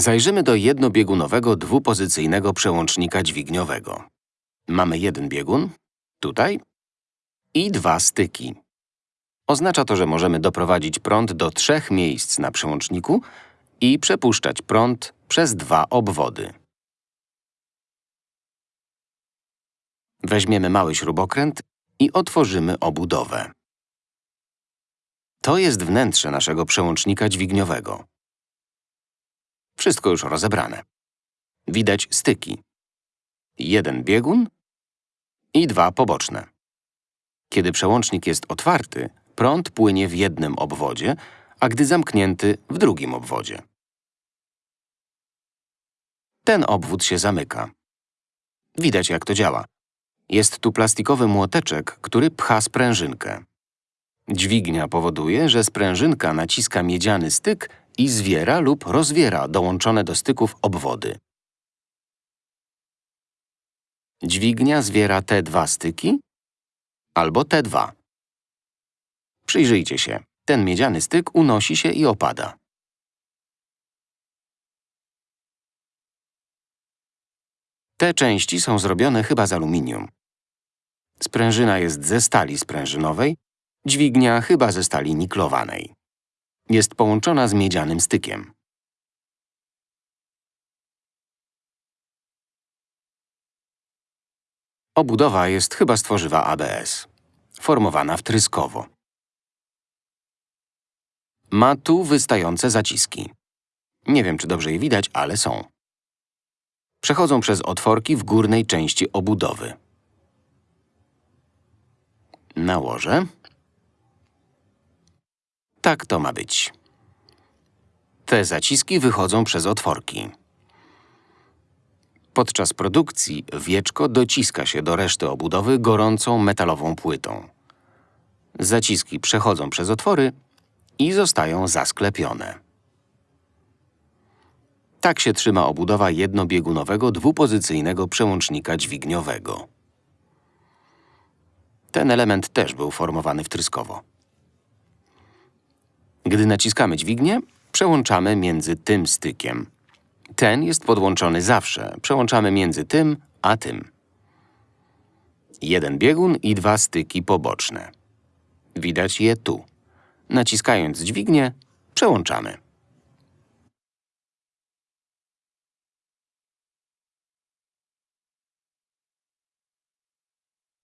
Zajrzymy do jednobiegunowego dwupozycyjnego przełącznika dźwigniowego. Mamy jeden biegun, tutaj, i dwa styki. Oznacza to, że możemy doprowadzić prąd do trzech miejsc na przełączniku i przepuszczać prąd przez dwa obwody. Weźmiemy mały śrubokręt i otworzymy obudowę. To jest wnętrze naszego przełącznika dźwigniowego. Wszystko już rozebrane. Widać styki. Jeden biegun i dwa poboczne. Kiedy przełącznik jest otwarty, prąd płynie w jednym obwodzie, a gdy zamknięty w drugim obwodzie. Ten obwód się zamyka. Widać, jak to działa. Jest tu plastikowy młoteczek, który pcha sprężynkę. Dźwignia powoduje, że sprężynka naciska miedziany styk i zwiera lub rozwiera dołączone do styków obwody. Dźwignia zwiera te dwa styki albo te dwa. Przyjrzyjcie się. Ten miedziany styk unosi się i opada. Te części są zrobione chyba z aluminium. Sprężyna jest ze stali sprężynowej, dźwignia chyba ze stali niklowanej. Jest połączona z miedzianym stykiem. Obudowa jest chyba z tworzywa ABS, formowana wtryskowo. Ma tu wystające zaciski. Nie wiem, czy dobrze je widać, ale są. Przechodzą przez otworki w górnej części obudowy. Nałożę. Tak to ma być. Te zaciski wychodzą przez otworki. Podczas produkcji wieczko dociska się do reszty obudowy gorącą metalową płytą. Zaciski przechodzą przez otwory i zostają zasklepione. Tak się trzyma obudowa jednobiegunowego dwupozycyjnego przełącznika dźwigniowego. Ten element też był formowany wtryskowo. Gdy naciskamy dźwignię, przełączamy między tym stykiem. Ten jest podłączony zawsze. Przełączamy między tym a tym. Jeden biegun i dwa styki poboczne. Widać je tu. Naciskając dźwignię, przełączamy.